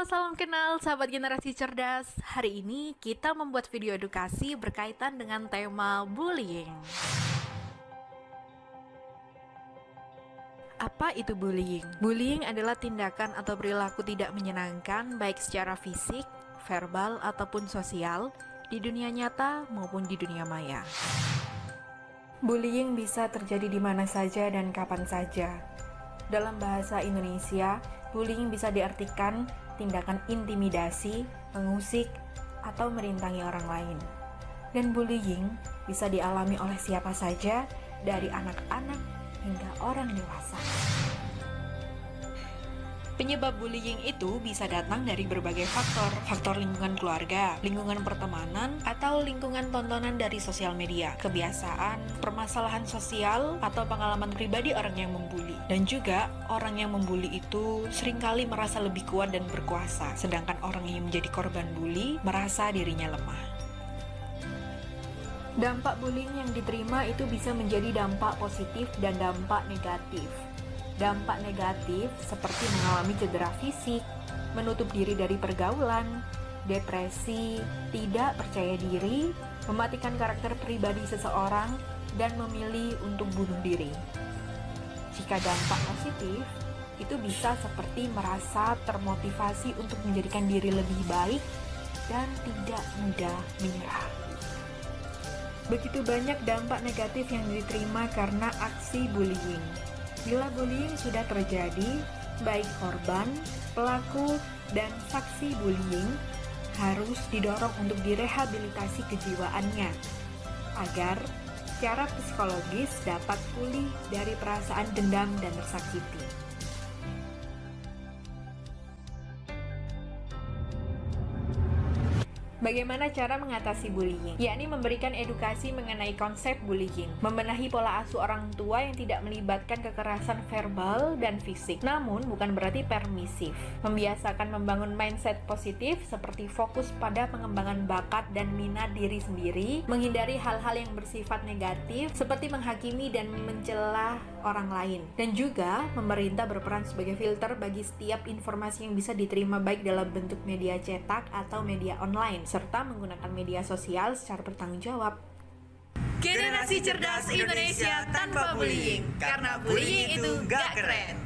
Salam kenal sahabat generasi cerdas. Hari ini kita membuat video edukasi berkaitan dengan tema bullying. Apa itu bullying? Bullying adalah tindakan atau perilaku tidak menyenangkan baik secara fisik, verbal, ataupun sosial di dunia nyata maupun di dunia maya. Bullying bisa terjadi di mana saja dan kapan saja. Dalam bahasa Indonesia, Bullying bisa diartikan tindakan intimidasi, mengusik, atau merintangi orang lain. Dan bullying bisa dialami oleh siapa saja, dari anak-anak hingga orang dewasa. Penyebab bullying itu bisa datang dari berbagai faktor, faktor lingkungan keluarga, lingkungan pertemanan, atau lingkungan tontonan dari sosial media, kebiasaan, permasalahan sosial, atau pengalaman pribadi orang yang membuli. Dan juga, orang yang membuli itu sering kali merasa lebih kuat dan berkuasa, sedangkan orang yang menjadi korban bully merasa dirinya lemah. Dampak bullying yang diterima itu bisa menjadi dampak positif dan dampak negatif. Dampak negatif seperti mengalami cedera fisik, menutup diri dari pergaulan, depresi, tidak percaya diri, mematikan karakter pribadi seseorang, dan memilih untuk bunuh diri. Jika dampak positif, itu bisa seperti merasa termotivasi untuk menjadikan diri lebih baik dan tidak mudah menyerah. Begitu banyak dampak negatif yang diterima karena aksi bullying. Bila bullying sudah terjadi, baik korban, pelaku, dan saksi bullying harus didorong untuk direhabilitasi kejiwaannya agar secara psikologis dapat pulih dari perasaan dendam dan tersakiti. Bagaimana cara mengatasi bullying? Yakni memberikan edukasi mengenai konsep bullying, membenahi pola asuh orang tua yang tidak melibatkan kekerasan verbal dan fisik, namun bukan berarti permisif. Membiasakan membangun mindset positif seperti fokus pada pengembangan bakat dan minat diri sendiri, menghindari hal-hal yang bersifat negatif seperti menghakimi dan mencela orang lain. Dan juga pemerintah berperan sebagai filter bagi setiap informasi yang bisa diterima baik dalam bentuk media cetak atau media online serta menggunakan media sosial secara bertanggung jawab. Generasi cerdas Indonesia tanpa bullying, karena bullying itu gak keren.